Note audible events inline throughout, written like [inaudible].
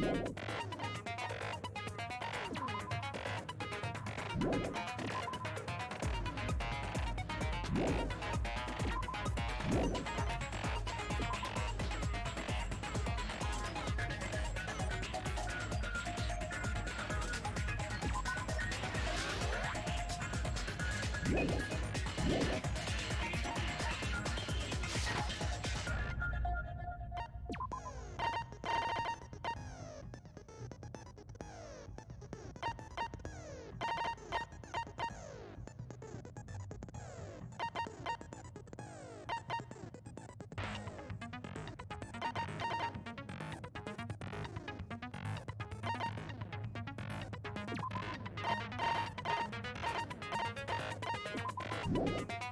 We'll be right back. you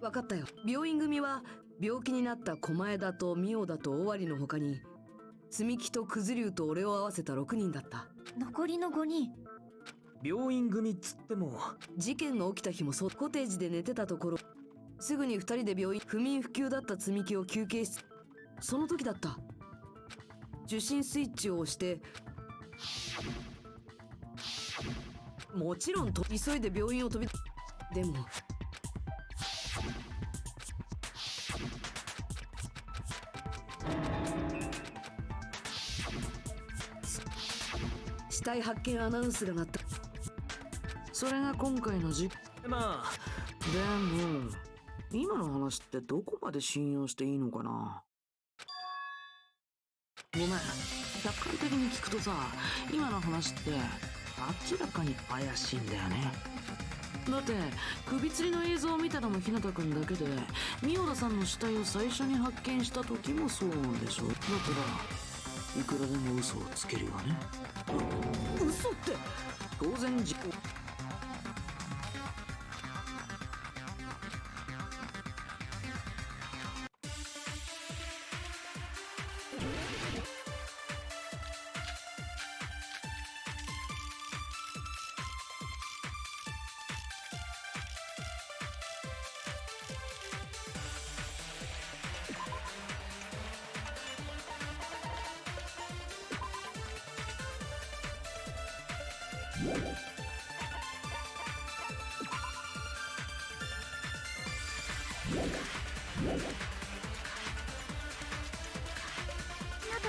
分かったよ。病院組は病気になった狛江田とミオだと尾張の他に積み木と九頭竜と俺を合わせた6人だった。残りの5人。病院組っつっても事件が起きた日もそうコテージで寝てたところすぐに2人で病院不眠不休だった積み木を休憩しその時だった。受信スイッチを押してもちろんと急いで病院を飛びでも死体発見アナウンスが鳴った。それが今回の事まあ。でも今の話ってどこまで信用していいのかなごめん。客観的に聞くとさ今の話って明らかに怪しいんだよね。だって首吊りの映像を見たのも日向君だけで三代田さんの死体を最初に発見した時もそうなんでしょ。だからいくらでも嘘をつけるよね。嘘って？当然事故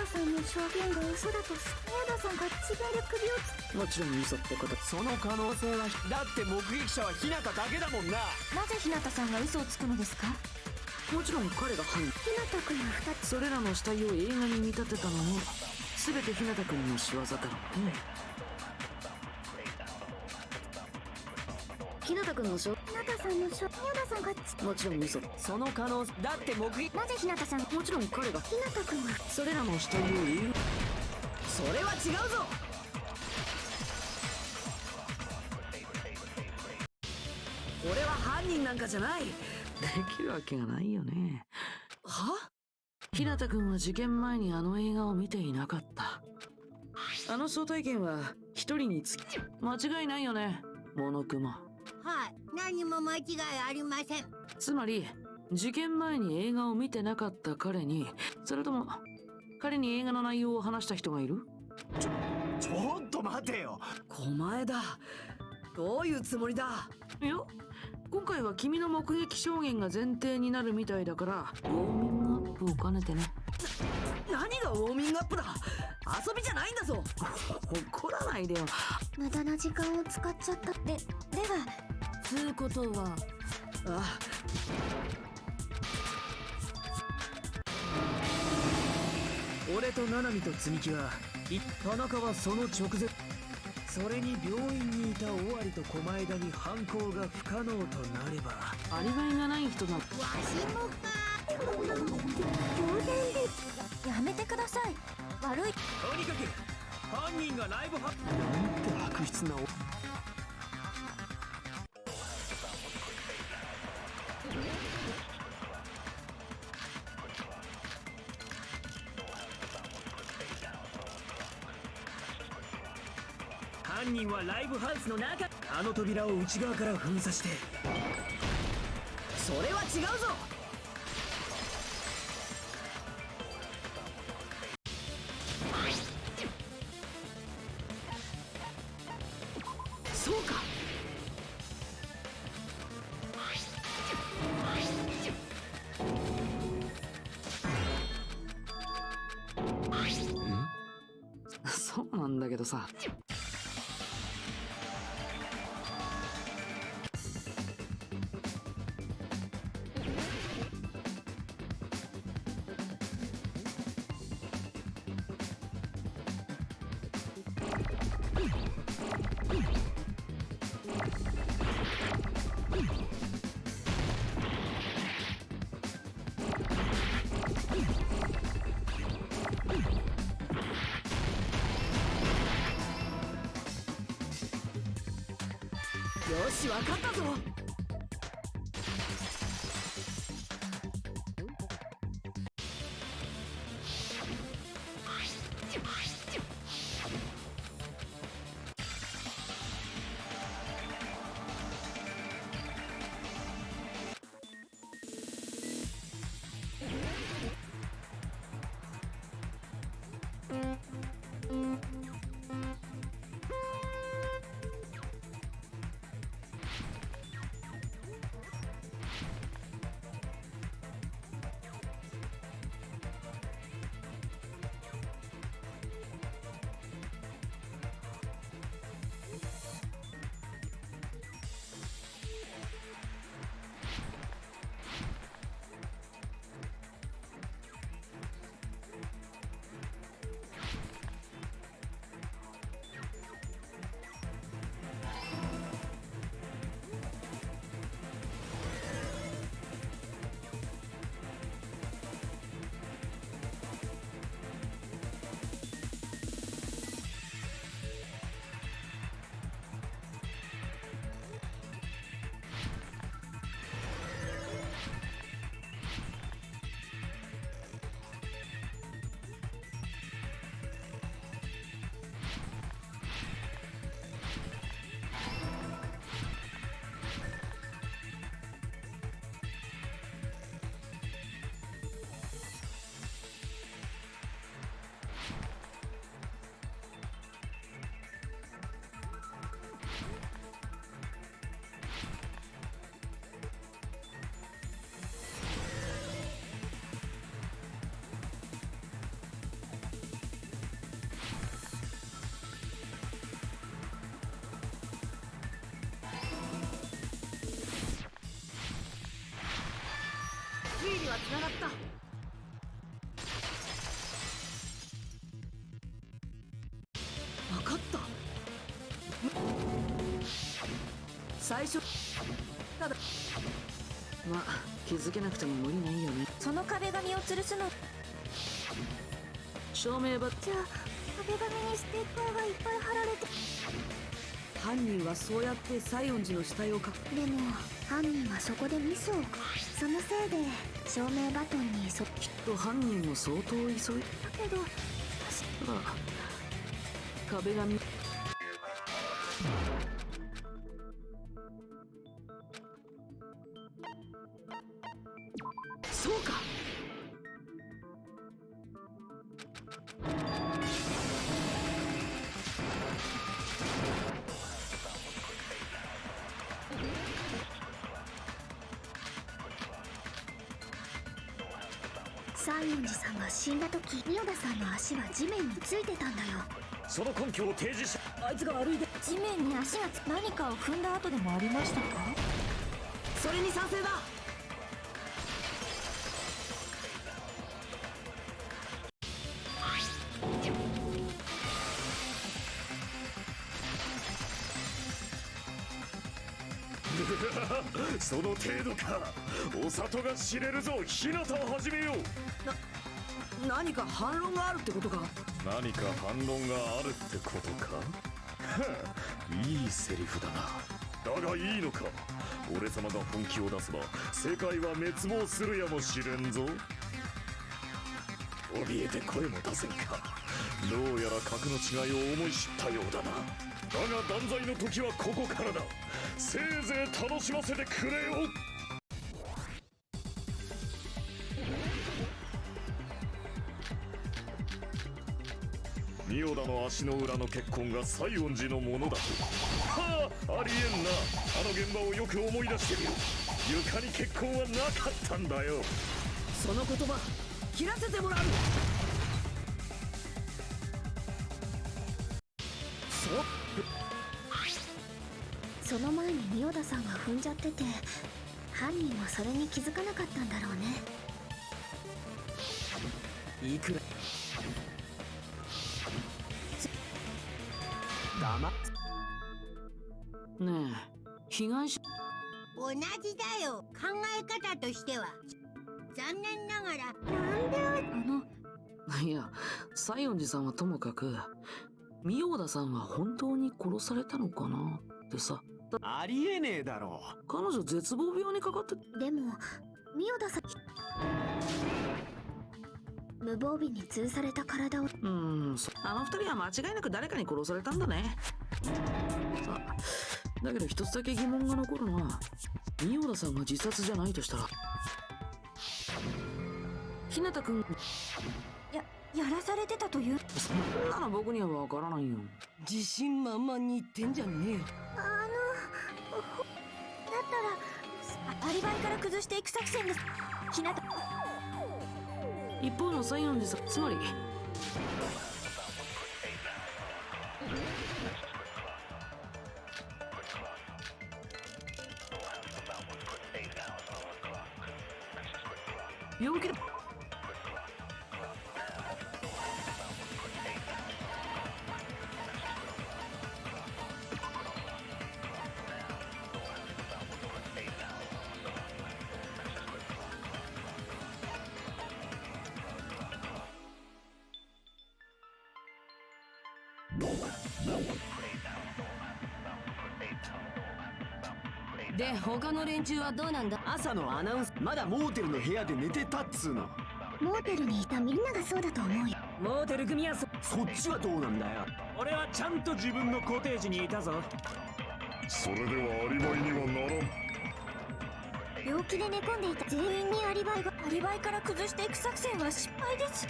さんの証言が嘘だとし宮田さんが自分で首をつもちろん嘘ってこと。その可能性はだって目撃者は日向だけだもんな。なぜ日向さんが嘘をつくのですか？もちろん彼が犯人。日向君は2つそれらの死体を映画に見立てたのも全て日向君の仕業だろ。うね日向君の証さんの証宮田さんがつもちろん嘘その可能性だって目撃。なぜ日向さん？もちろん彼が。日向君はそれらの死体を映それは違うぞ。俺は犯人なんかじゃない。画できるわけがないよね。は？日向君は事件前にあの映画を見ていなかった。あの招待券は一人につき。間違いないよね。モノクマはい。何も間違いありません。つまり事件前に映画を見てなかった彼にそれとも彼に映画の内容を話した人がいる？ちょっと待てよ。狛江だ。どういうつもりだ？いや今回は君の目撃証言が前提になるみたいだからウォーミングアップを兼ねてね。何がウォーミングアップだ？遊びじゃないんだぞ。[laughs] 怒らないでよ。無駄な時間を使っちゃったでではつうことは。あ俺と七海と積み木はい田中はその直前それに病院にいた尾張と狛枝に犯行が不可能となれば。アリバイがない。人だわしもか。当然ですやめてください悪いとにかく犯人がライブハなんて悪質なハウスの中。あの扉を内側から封鎖して。それは違うぞ。よし分かったぞ。はつながった。分かった。最初ただ。まあ気づけなくても無理ないよね。その壁紙を吊るすの。照明バッじゃあ壁紙にステッカーがいっぱい貼られて犯人はそうやって西園寺の死体をかでも犯人はそこでミスをそのせいで照明バトンにそだきっと犯人も相当急いけど。壁が西園寺さんが死んだ時ミオダさんの足は地面についてたんだよ。その根拠を提示しあいつが歩いて地面に足がつ何かを踏んだ跡でもありましたか？それに賛成だ程度か。お里が知れるぞ。日向を始めよう。何か反論があるってことか？何か反論があるってことか？は [laughs] あいいセリフだな。だがいいのか？俺様が本気を出せば世界は滅亡するやもしれんぞ。怯えて声も出せんか？どうやら格の違いを思い知ったようだな。だが断罪の時はここからだせいぜい楽しませてくれよ。仁王田の足の裏の血痕が西園寺のものだはあありえんな。あの現場をよく思い出してみろ。床に血痕はなかったんだよ。その言葉切らせてもらうそう。その前にミオダさんが踏んじゃってて犯人はそれに気づかなかったんだろうね。いくら？黙っ。ねえ被害者。同じだよ。考え方としては。残念ながら。あの？いや西園寺さんはともかく三代田さんは本当に殺されたのかなってさありえねえだろ。彼女絶望病にかかってでもミオダさん無防備に通された体を。うーんそあの二人は間違いなく誰かに殺されたんだね。さだけど一つだけ疑問が残るのは三代田さんが自殺じゃないとしたら。日向君ややらされてたという。そんなの僕にはわからないよ。自信満々に言ってんじゃねえよアリバイから崩していく作戦です。日向一方のサイオンですつまり。病気だ。で他の連中はどうなんだ？朝のアナウンスまだモーテルの部屋で寝てたっつうの。モーテルにいたみんながそうだと思うよ。モーテル組はそそっちはどうなんだよ。俺はちゃんと自分のコテージにいたぞ。それではアリバイにはならん。病気で寝込んでいた。全員にアリバイがアリバイから崩していく作戦は失敗です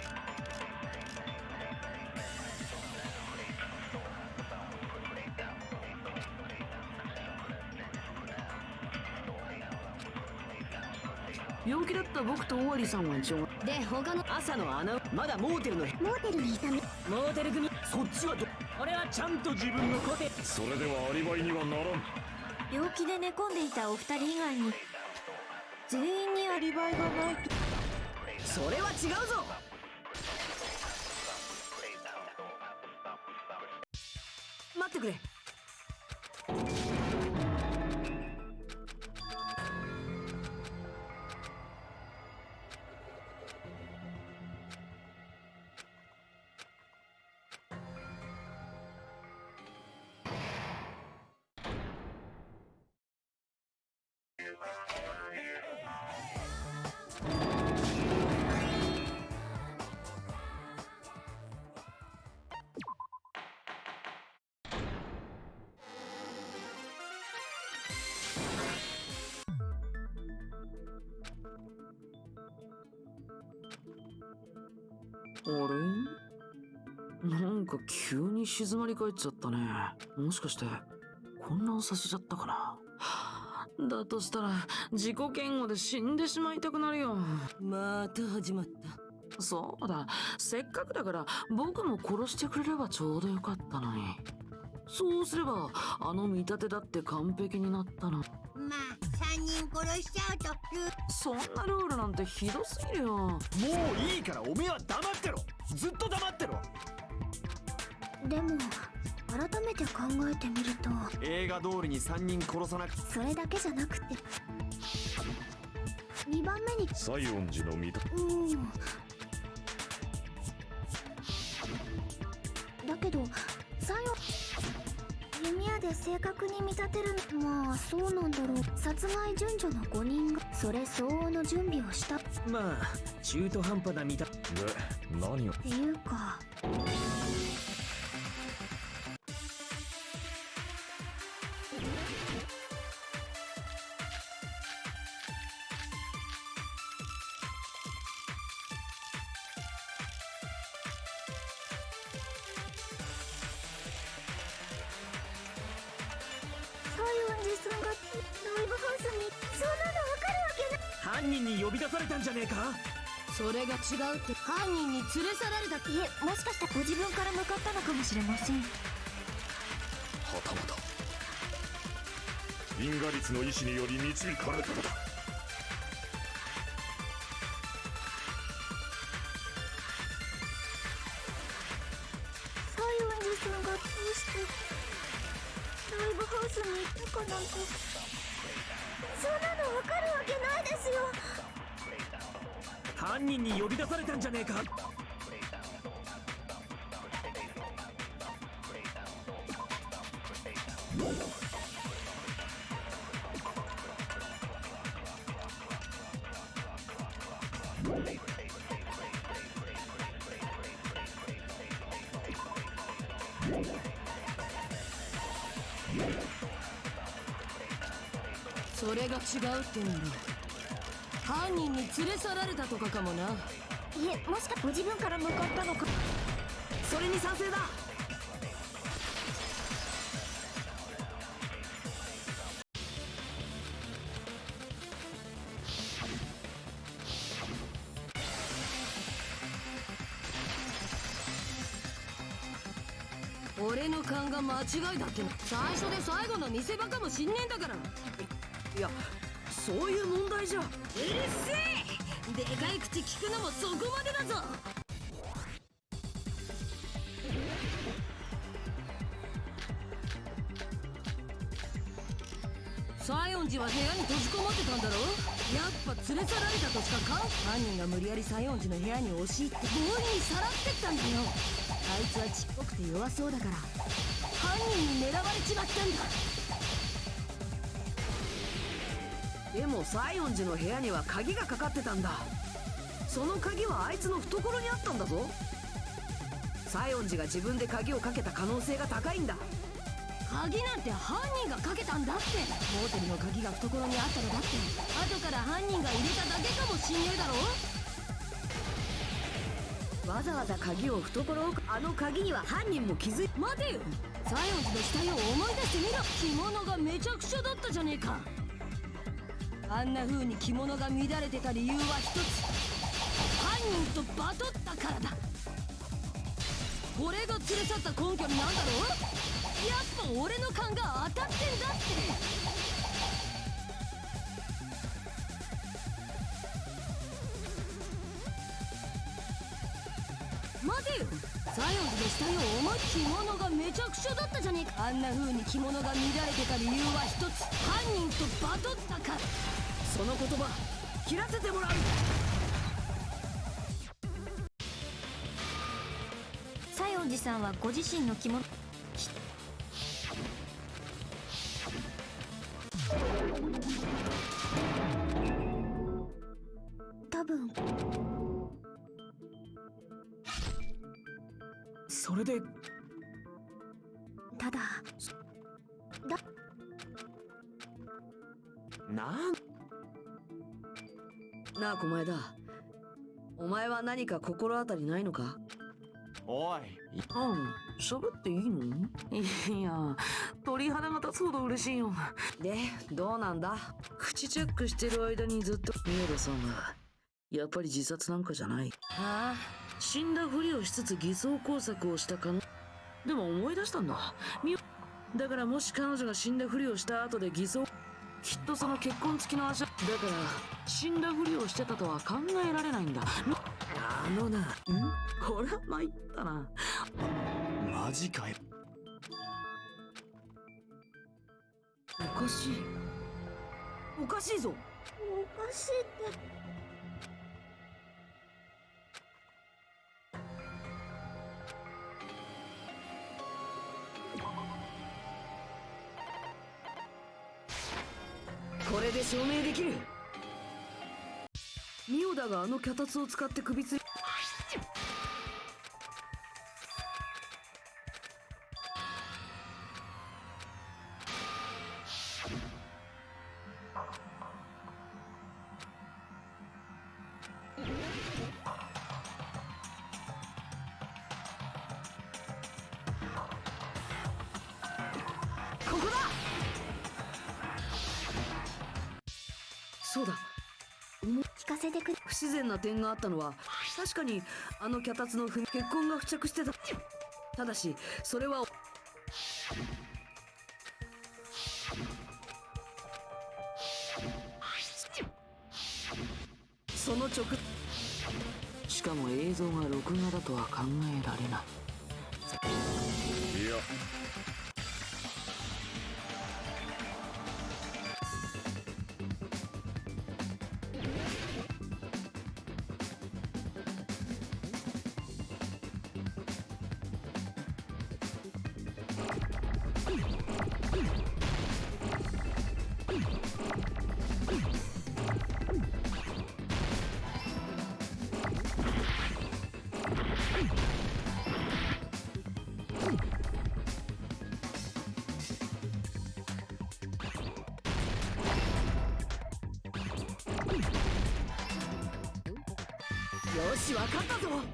と尾張さんは一応。で他の朝のアナウンまだモーテルの部モーテルにいたみ。モーテル組。そっちはど俺はちゃんと自分のコテそれではアリバイにはならん。病気で寝込んでいたお二人以外に全員にアリバイがない。とそれは違うぞれ？なんか急に静まり返っちゃったね。もしかして混乱させちゃったかな？だとしたら自己嫌悪で死んでしまいたくなるよ。また始まった。そうだ。せっかくだから僕も殺してくれればちょうどよかったのにそうすればあの見立てだって完璧になったのまあ3人殺しちゃうとルそんなルールなんてひどすぎるよ。もういいからおめえは黙ってろ。ずっと黙ってろ。でも改めて考えてみると映画通りに3人殺さなくそれだけじゃなくて2番目に西園寺の見たうん。だけどで正確に見立てるまあそうなんだろう。殺害順序の5人がそれ相応の準備をした。っまあ中途半端な見たで何を？ていうか違うって。犯人に連れ去られたいえもしかしたら。ご自分から向かったのかもしれません。はたまた。因果率の意志により導かれたのだんだろ犯人に連れ去られたとかかもな。いえもしかご自分から向かったのか。それに賛成だ。俺の勘が間違いだって。最初で最後の見せ場かもしんねえんだから。いやそういう問題じゃ。うるせえ。でかい口聞くのもそこまでだぞ。西園寺は部屋に閉じこもってたんだろ？やっぱ連れ去られたとしかか？犯人が無理やり西園寺の部屋に押し入って強引にさらってったんだよ。あいつはちっぽくて弱そうだから。犯人に狙われちまったんだ。でも西園寺の部屋には鍵がかかってたんだ。その鍵はあいつの懐にあったんだぞ。西園寺が自分で鍵をかけた可能性が高いんだ。鍵なんて犯人がかけたんだって。モーテルの鍵が懐にあったのだって。後から犯人が入れただけかもしんねえだろ。わざわざ鍵を懐をあの鍵には犯人も気づい待てよ。西園寺の死体を思い出してみろ。着物がめちゃくちゃだったじゃねえかあんな風に着物が乱れてた理由は一つ。犯人とバトったからだ。これが連れ去った根拠になんだろう？やっぱ俺の勘が当たってんだって。待てよ。西園寺の死体を思い着物がめちゃくちゃだったじゃねえか。あんな風に着物が乱れてた理由は一つ。犯人とバトったから。その言葉切らせてもらう。西園寺さんはご自身の着物多分。それで。ただ。なんなあ狛江だ。お前は何か心当たりないのか？おい。あん喋っていいの？いや鳥肌が立つほど嬉しいよ。でどうなんだ？口チェックしてる間にずっと。宮田さんがやっぱり自殺なんかじゃない。あ？死んだふりをしつつ偽装工作をしたかのでも思い出したんだ。みだからもし彼女が死んだふりをした後で偽装きっとその結婚付きの足だから死んだふりをしてたとは考えられないんだ。あのなん？これは参ったな。マジかよ。おかしい。おかしいぞ。おかしいって証明できる。ミオダがあの脚立を使って首つり。な点があったのは確かにあの脚立の踏み血痕が付着してた。ただしそれはその直しかも映像が録画だとは考えられない。いや分かったぞ。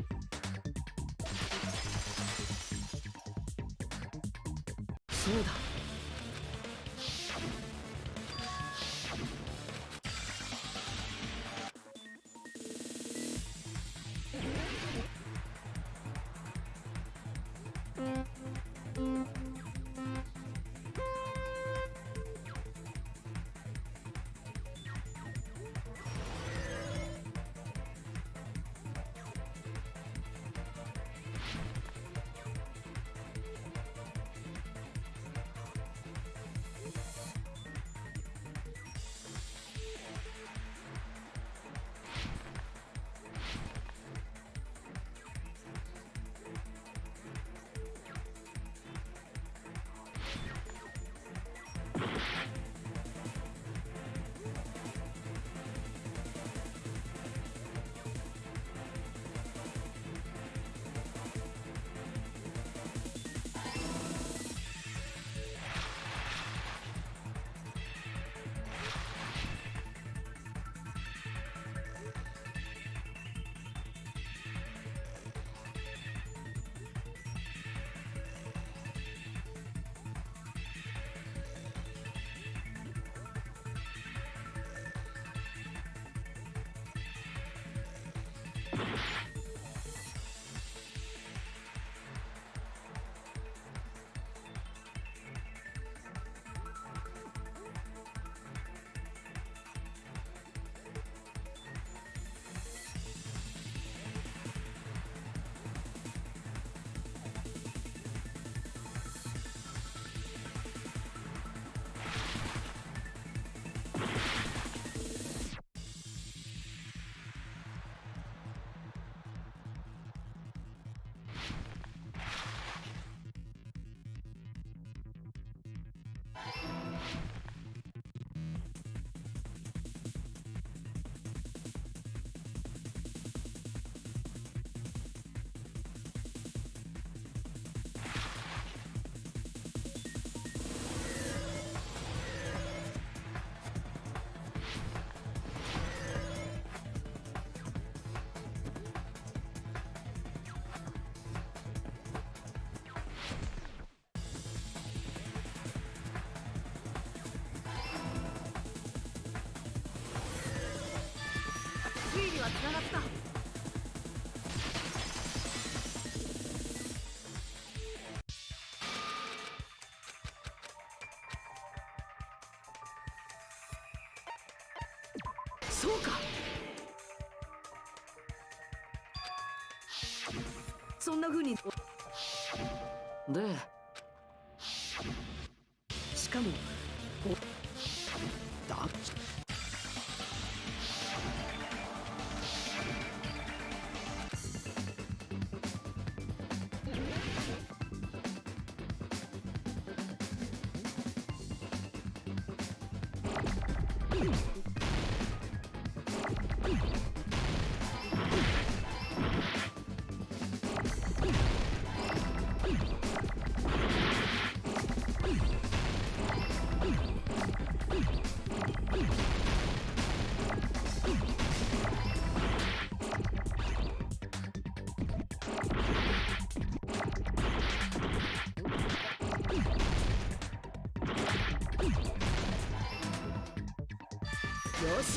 は繋がった。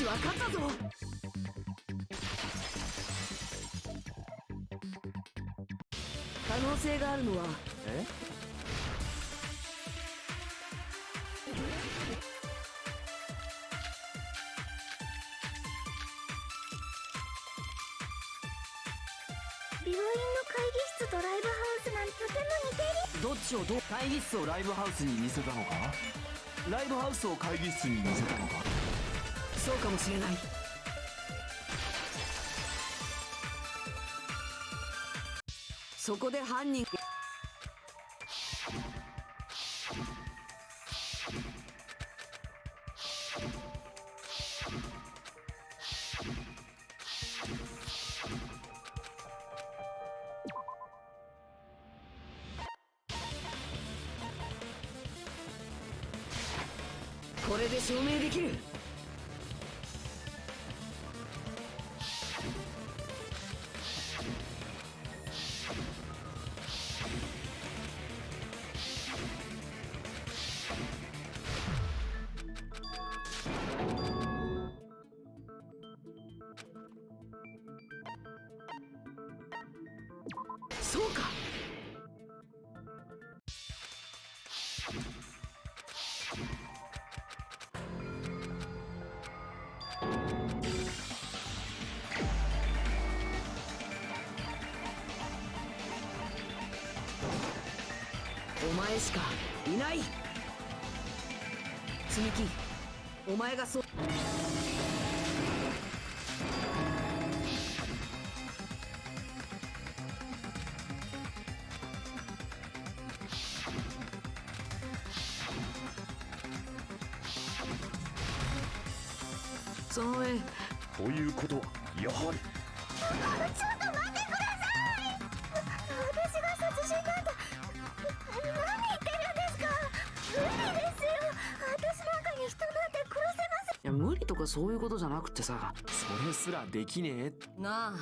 しわかったぞ。可能性があるのは。え？病院の会議室とライブハウスなんてとても似てる。どっちをどう？会議室をライブハウスに似せたのか？ライブハウスを会議室に似せたのか？そうかもしれない。そこで犯人がお前しかいない。積み木お前がそう。そういうことじゃなくてさ。それすらできねえ。なあ。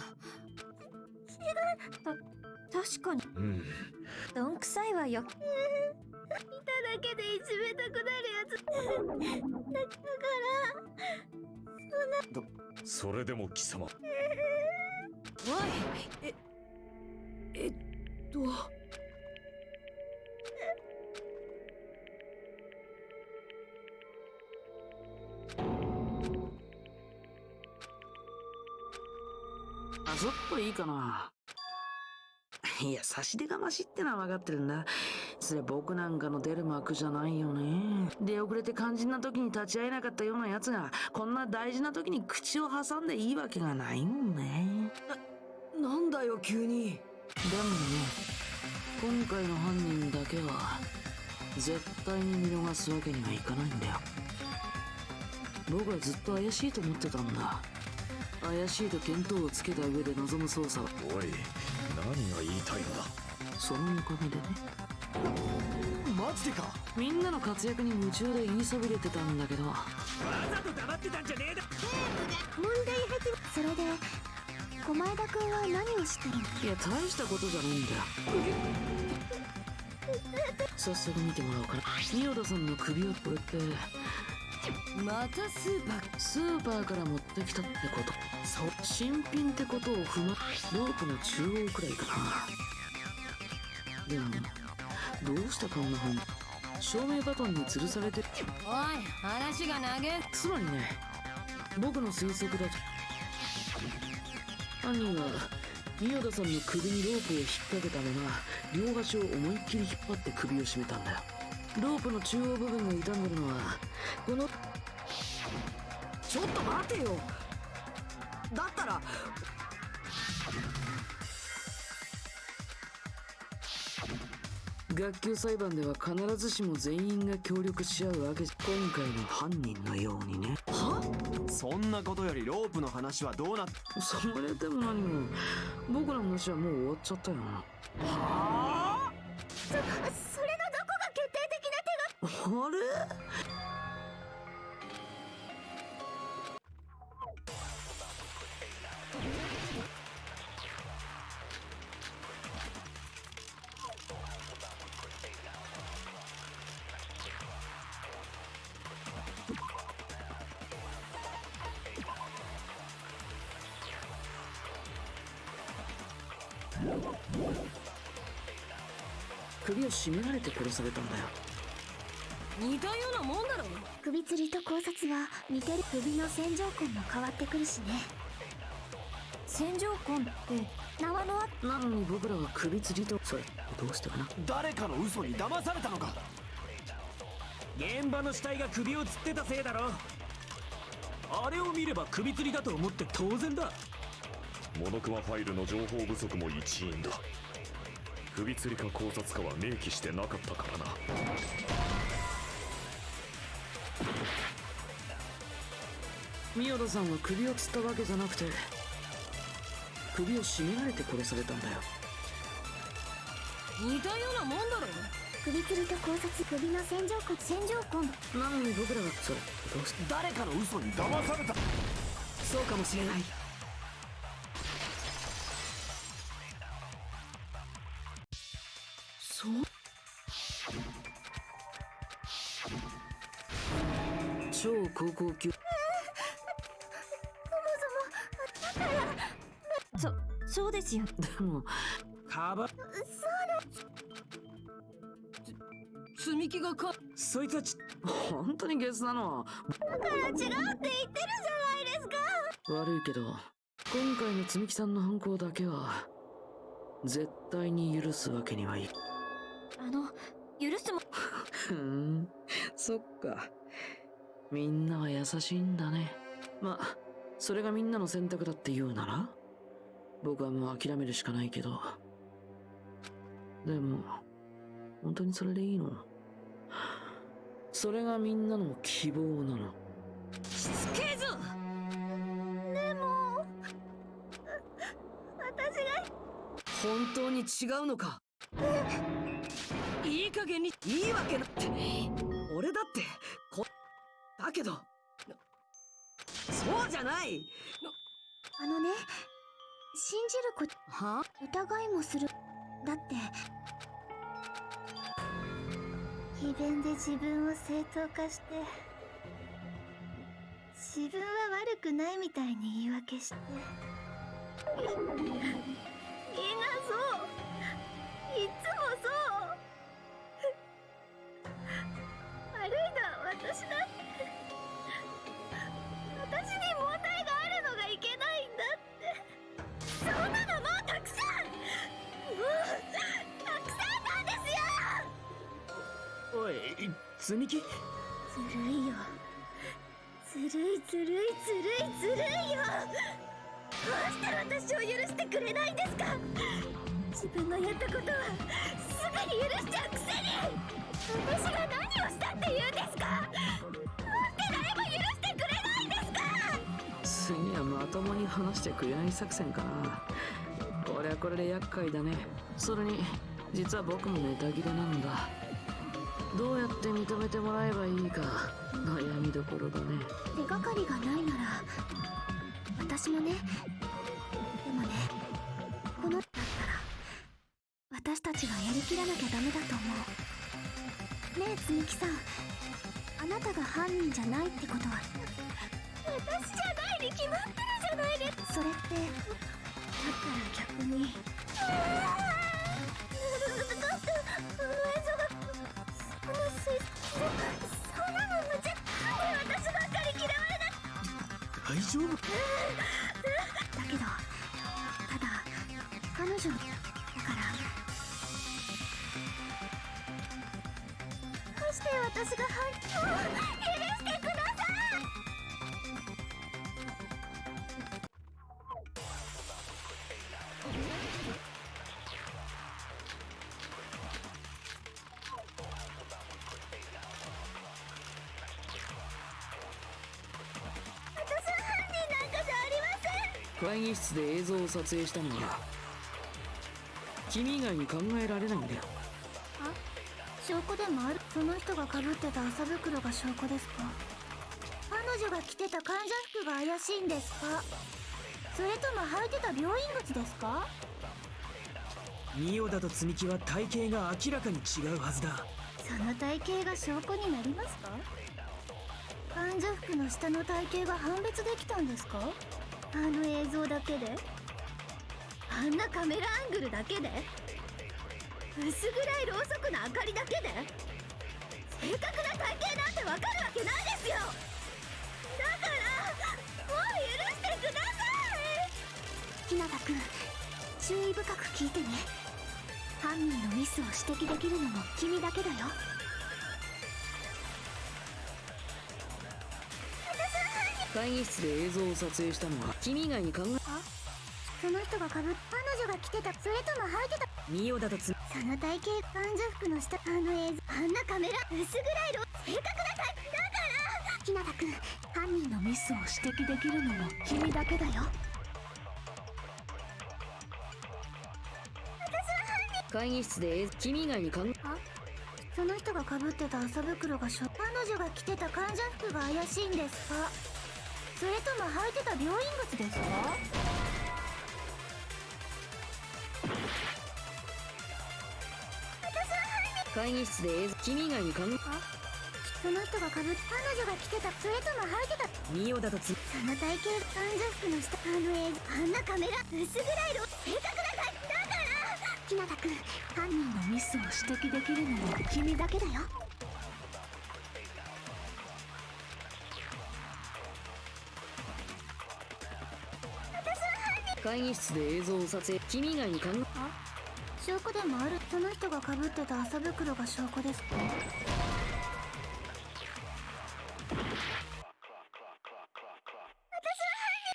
確かに。うん。どんくさいわよ。いただけでいじめたくなるやつ。だから。それでも貴様。おい。ええっとちょっといいかな。いや差し出がましってのは分かってるんだそれ僕なんかの出る幕じゃないよね。出遅れて肝心な時に立ち会えなかったような奴がこんな大事な時に口を挟んでいいわけがないもんね。なんだよ急に。でもね今回の犯人だけは絶対に見逃すわけにはいかないんだよ。僕はずっと怪しいと思ってたんだ怪しいと見当をつけた上で臨む捜査は。おい何が言いたいのだ？そのおかげでね。マジでか。みんなの活躍に夢中で言いそびれてたんだけど。わざと黙ってたんじゃねえだ。問題始めそれで駒枝君は何をしてるの？いや大したことじゃないんだよ。早速見てもらおうかな。仁田さんの首をこれってまたスーパースーパーから持ってきたってこと。そう。新品ってことを踏まロープの中央くらいかな。でもどうしてこんな風に照明バトンに吊るされてる？おい話が長えつまりね僕の推測だと。犯人は宮田さんの首にロープを引っ掛けたまま両端を思いっきり引っ張って首を絞めたんだよロープの中央部分が傷んでるのはこのちょっと待てよ。だったら学級裁判では必ずしも全員が協力し合うわけじゃ今回の犯人のようにね。そんなことよりロープの話はどうなっそれでも何も。僕の話はもう終わっちゃったよな。手があれ？首を絞められて殺されたんだよ。似たようなもんだろ首吊りと考察は似てる首の線条痕も変わってくるしね。線条痕って縄のあなのに僕らは首吊りとそれどうしてかな？誰かの嘘に騙されたのか。現場の死体が首を吊ってたせいだろ。あれを見れば首吊りだと思って当然だ。モノクマファイルの情報不足も一因だ。首吊りか考察かは明記してなかったからな宮田さんは首を吊ったわけじゃなくて首を絞められて殺されたんだよ。似たようなもんだろ首吊りと考察首の線条痕線条痕なのに僕らはそれどうして誰かの嘘に。騙された。そうかもしれない。そう？超高校級ですよでもカバ積み木がか。そいつはち本当にゲスなの。だから違うって言ってるじゃないですか。悪いけど今回の積木さんの犯行だけは絶対に許すわけにはいかあの許すも。ふーん。そっか。みんなは優しいんだね。まあそれがみんなの選択だって言うなら？僕はもう諦めるしかないけど。でも本当にそれでいいの？それがみんなの希望なの。しつけえぞ！でも私が。本当に違うのか？いい加減にいいわけなって。俺だってこだけど。そうじゃない。あのね信じることは？疑いもする。だって。詭弁で自分を正当化して自分は悪くないみたいに言い訳して。みんなそういつもそう悪いのは私だおい積み木ずるいよ。ずるいずるいずるいずるいよ。どうして私を許してくれないんですか？自分のやったことはすぐに許しちゃうくせに。私が何をしたって言うんですか？なんで誰も許してくれないんですか？次はまともに話してくれない作戦かな。これはこれで厄介だね。それに実は僕もネタ切れなんだどうやって認めてもらえばいいか悩みどころだね。手がかりがないなら私もね。でもねこのだったら私たちがやりきらなきゃダメだと思う。ねえつみきさん。あなたが犯人じゃないってことは。私じゃないに決まってるじゃないですそれってだったら逆に。だってあの映像がその水そんなの無茶なんで私ばっかり嫌われな大丈夫？だけどただ彼女だからどうして私が反響を許してくれ像を撮影したのは君以外に考えられないんだよ。証拠でもある？その人がかぶってた麻袋が証拠ですか？彼女が着てた患者服が怪しいんですか？それとも履いてた病院靴ですか？ミオダと積み木は体型が明らかに違うはずだ。その体型が証拠になりますか？患者服の下の体型が判別できたんですか？あの映像だけで？あんなカメラアングルだけで？薄暗いろうそくの明かりだけで？正確な体型なんてわかるわけないですよ！だからもう許してください！日向君注意深く聞いてね。犯人のミスを指摘できるのも君だけだよ。会議室で映像を撮影したのは君以外に考えその人がかぶっ彼女が着てたそれとも履いてた。ミオダと積その体型患者服の下あの映像あんなカメラ薄暗いろ正確な体だから日向君犯人のミスを指摘できるのも君だけだよ私は犯人会議室で君以外に考えその人がかぶってた麻袋がしょ彼女が着てた患者服が怪しいんですかそれとも履いてた病院靴ですか会議室で映像君以外に考えその人がかぶっ彼女が着てたそれとも履いてたミオダと積その体型患者服の下あの映像あんなカメラ薄暗いろ正確な体だから。日向君犯人のミスを指摘できるのも君だけだよ。会議室で映像を撮影君以外に考え証拠でもある。その人がかぶってた麻袋が証拠です。か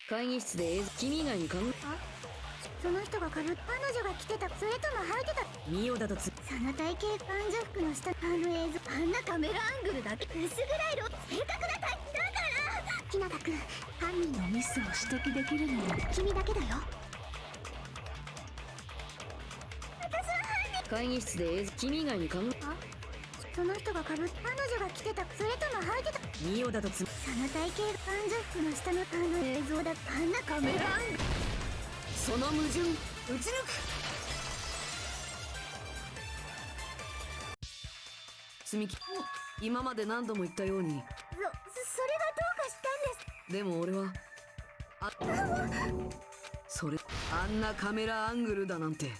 会議室で君以外に考えその人がかぶっ彼女が着てたそれとも履いてた。ミオダと積その体型患者服の下あの映像。あんなカメラアングルだけ薄暗いろ正確な体だから。日向君犯人のミスを指摘できるのも君だけだよ会議室で映像君以外に考えその人がかぶ彼女が着てたそれとも履いてたミオダと積その体型患者服の下のあの映像だあんなカメラアンその矛盾撃ち抜く積み木今まで何度も言ったようにそそれがどうかしたんですでも俺はあそれあんなカメラアングルだ。なんて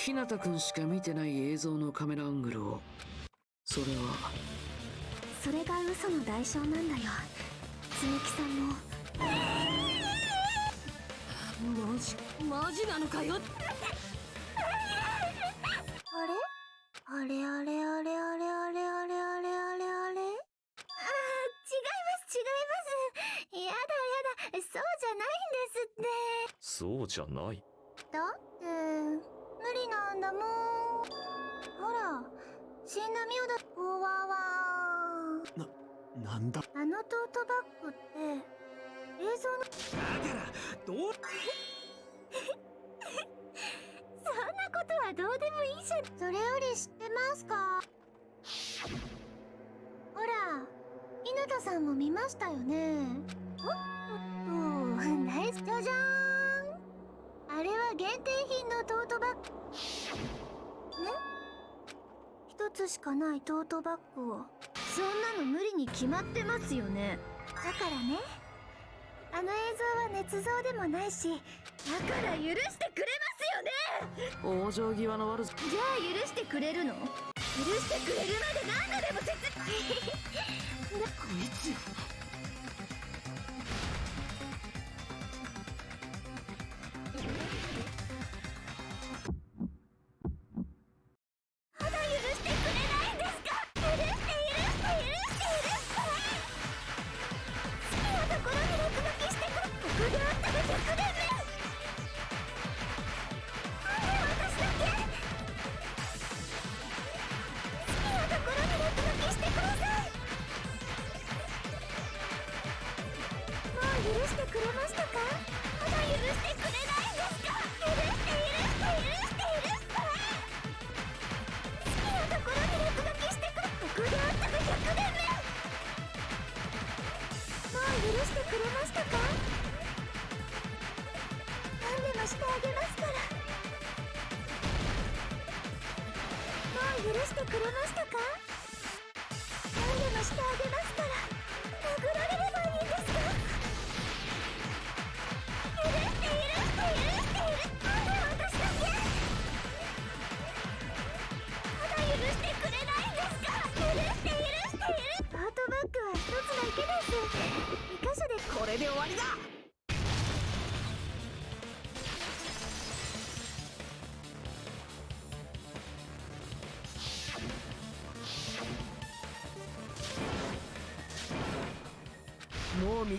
日向君しか見てない映像のカメラアングルを。それは。それが嘘の代償なんだよ。積木さんも。マジマジなのかよ。あれ？あれあれあれあれあれあれあれあれあれ？あー違います違います。やだやだ。そうじゃないんですって。そうじゃない。だって無理なんだもん。ほら死んだミオだ。おわわ。なんだ？あのトートバッグって映像の。だからどう？[laughs] そんなことはどうでもいいじゃん。それより知ってますか？ほら日向さんも見ましたよね。おっとっと。[laughs] ナイスじゃじゃーんあれは限定品のトートバッグ。ね？一つしかないトートバッグを。そんなの無理に決まってますよね。だからね。あの映像は捏造でもないしだから許してくれますよね。往生際の悪さ。じゃあ許してくれるの？許してくれるまで何度でも説こ [laughs] いつして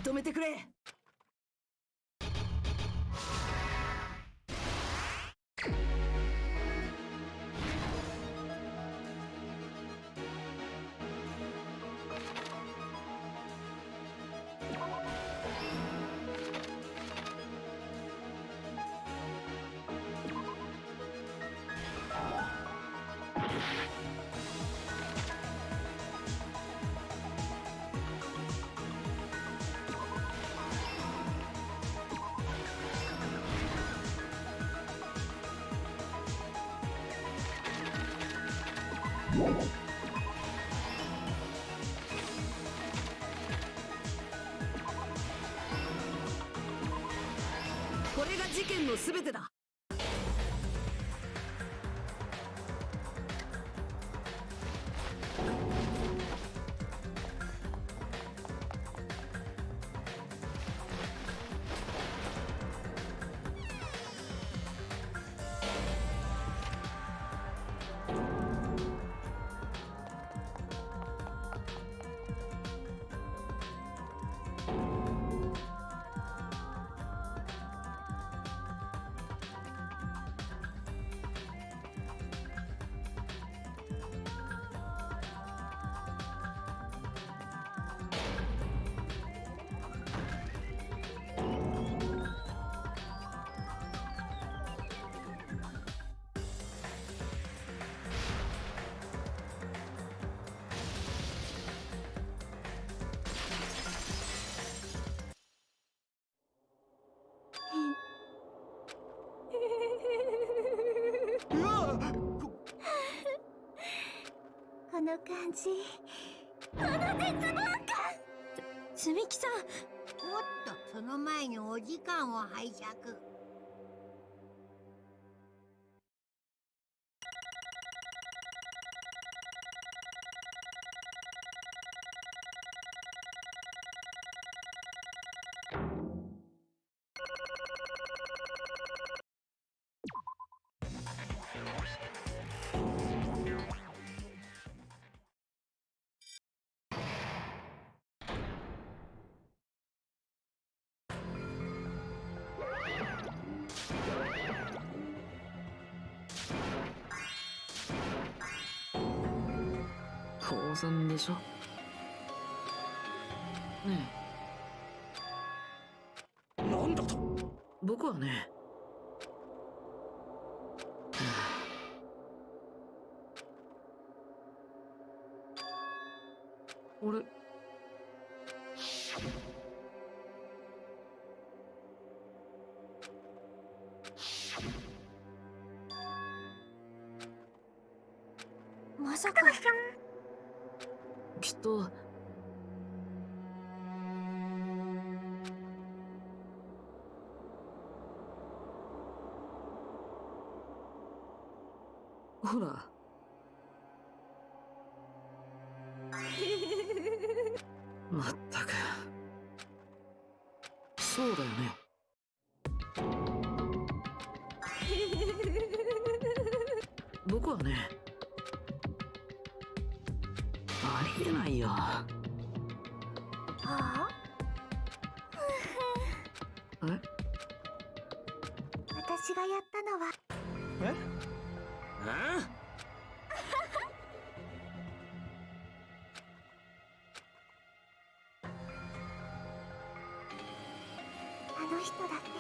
認めてくれ。事件の全この感じ。この絶望感つみきさん。おっとその前にお時間を拝借。当然でしょ？ねなんだと？え僕はね Ola. 人だって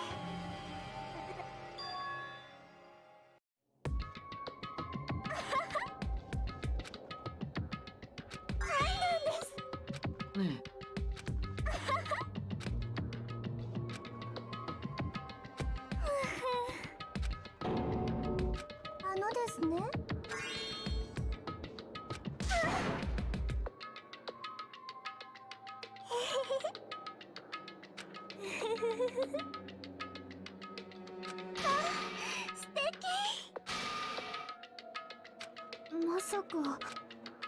ショ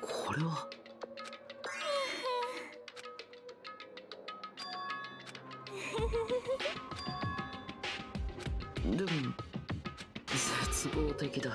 これは。[laughs] でも絶望的だ。